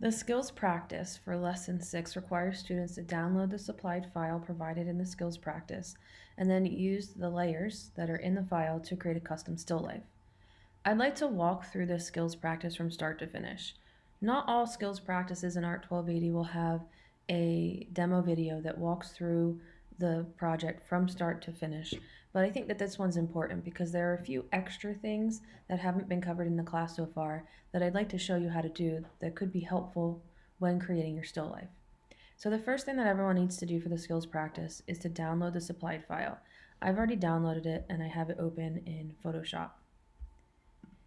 The skills practice for lesson six requires students to download the supplied file provided in the skills practice and then use the layers that are in the file to create a custom still life. I'd like to walk through this skills practice from start to finish. Not all skills practices in ART 1280 will have a demo video that walks through the project from start to finish, but I think that this one's important because there are a few extra things that haven't been covered in the class so far that I'd like to show you how to do that could be helpful when creating your still life. So the first thing that everyone needs to do for the skills practice is to download the supplied file. I've already downloaded it and I have it open in Photoshop.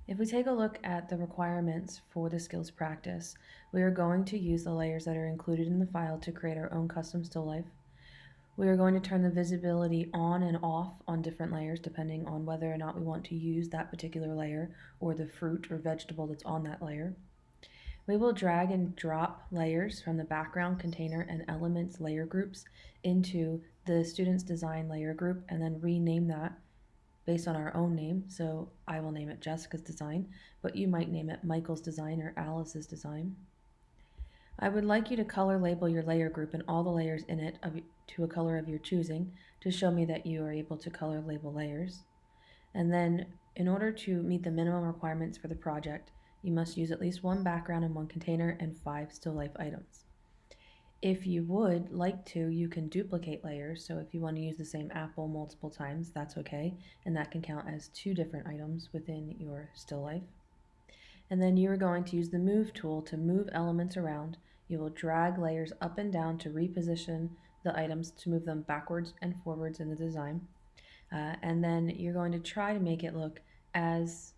If we take a look at the requirements for the skills practice, we are going to use the layers that are included in the file to create our own custom still life. We are going to turn the visibility on and off on different layers depending on whether or not we want to use that particular layer or the fruit or vegetable that's on that layer. We will drag and drop layers from the background container and elements layer groups into the student's design layer group and then rename that based on our own name. So I will name it Jessica's Design, but you might name it Michael's Design or Alice's Design. I would like you to color label your layer group and all the layers in it of, to a color of your choosing to show me that you are able to color label layers. And then in order to meet the minimum requirements for the project, you must use at least one background in one container and five still life items. If you would like to, you can duplicate layers. So if you want to use the same apple multiple times, that's okay. And that can count as two different items within your still life. And then you are going to use the move tool to move elements around. You will drag layers up and down to reposition the items to move them backwards and forwards in the design. Uh, and then you're going to try to make it look as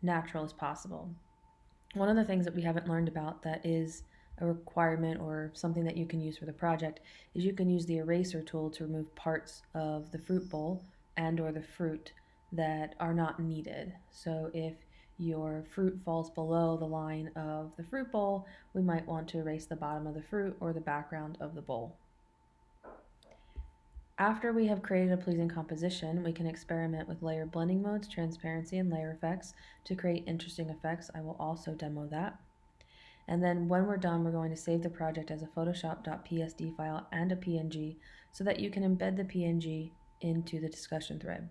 natural as possible. One of the things that we haven't learned about that is a requirement or something that you can use for the project is you can use the eraser tool to remove parts of the fruit bowl and or the fruit that are not needed. So if your fruit falls below the line of the fruit bowl, we might want to erase the bottom of the fruit or the background of the bowl. After we have created a pleasing composition, we can experiment with layer blending modes, transparency, and layer effects to create interesting effects. I will also demo that. And then when we're done, we're going to save the project as a photoshop.psd file and a PNG so that you can embed the PNG into the discussion thread.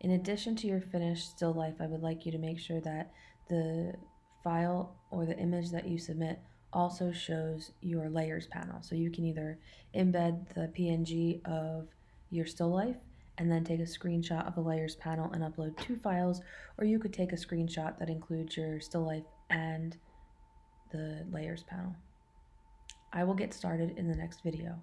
In addition to your finished still life, I would like you to make sure that the file or the image that you submit also shows your layers panel. So you can either embed the PNG of your still life and then take a screenshot of the layers panel and upload two files, or you could take a screenshot that includes your still life and the layers panel. I will get started in the next video.